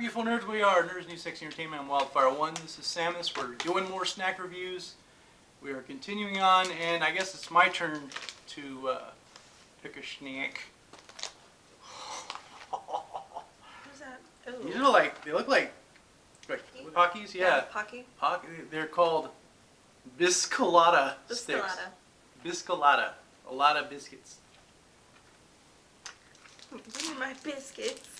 beautiful nerds we are, Nerds New Sex Entertainment on Wildfire 1. This is Samus. We're doing more snack reviews. We are continuing on, and I guess it's my turn to uh, pick a snack. Who's that? Ooh. These are like, they look like, like Pockies? Yeah. Pocky. Pock- they're called Biscolata sticks. Biscolata. Biscolata. A lot of biscuits. Give me my biscuits.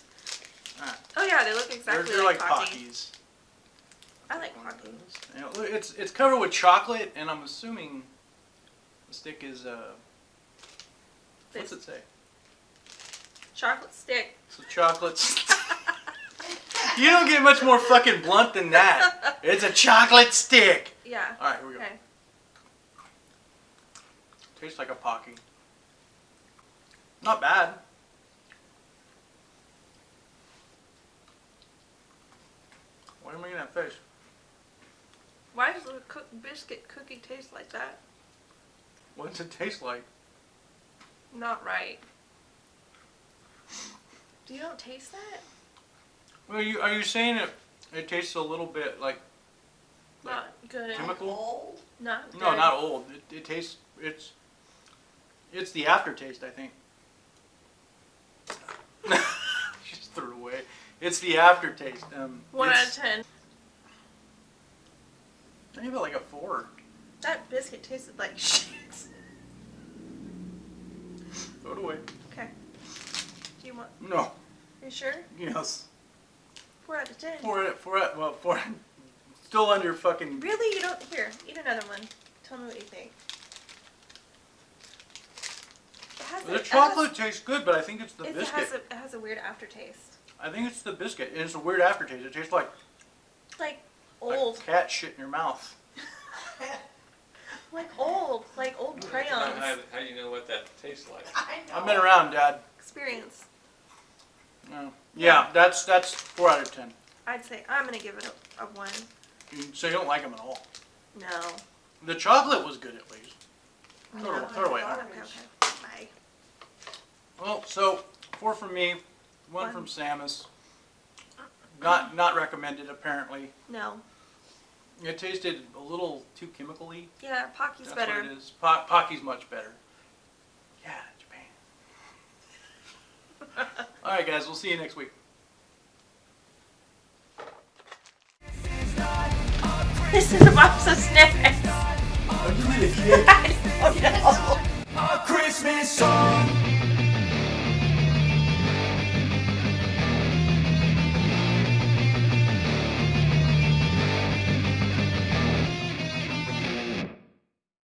Oh yeah, they look They're, exactly they're like, like Pocky. Pockies. I like Pocky. You know, it's it's covered with chocolate, and I'm assuming the stick is uh. What's it say? chocolate stick. So chocolates. you don't get much more fucking blunt than that. It's a chocolate stick. Yeah. All right, here we go. Okay. Tastes like a pocky. Not bad. Why am I making that face? Why does the cook biscuit cookie taste like that? What does it taste like? Not right. Do you don't taste that? Well, you are you saying it? It tastes a little bit like Like Not good. chemical. Not good. No, not old. It, it tastes. It's. It's the aftertaste, I think. Just threw it away. It's the aftertaste. Um, One out of ten. I give it like a four. That biscuit tasted like shit. Throw it away. Okay. Do you want? No. Are you sure? Yes. Four out of ten. Four. out. Four. out. Well, four. Still under fucking. Really? You don't? Here, eat another one. Tell me what you think. The a- chocolate tastes good, but I think it's the it, biscuit. has a, it has a weird aftertaste. I think it's the biscuit, and it's a weird aftertaste. It tastes like, Like like old. cat shit in your mouth. Like old. Like old How, crayons. how, how do you know what that tastes like? I know. I've been around, Dad. Experience. No. Yeah, that's that's four out of ten. I'd say I'm gonna give it a, a one. Mm, so you don't like them at all. No. The chocolate was good at least. Throw it away. No. Throw it away. Okay, okay. Bye. Well, so four from me, one, One. from Samus. Not not recommended apparently. No. It tasted a little too chemically. Yeah, Pocky's That's better. what it is. Po- Pocky's much better. Yeah, Japan. All right, guys. We'll see you next week. This is a box of snacks. Oh, you need a kid. I don't know. A Christmas song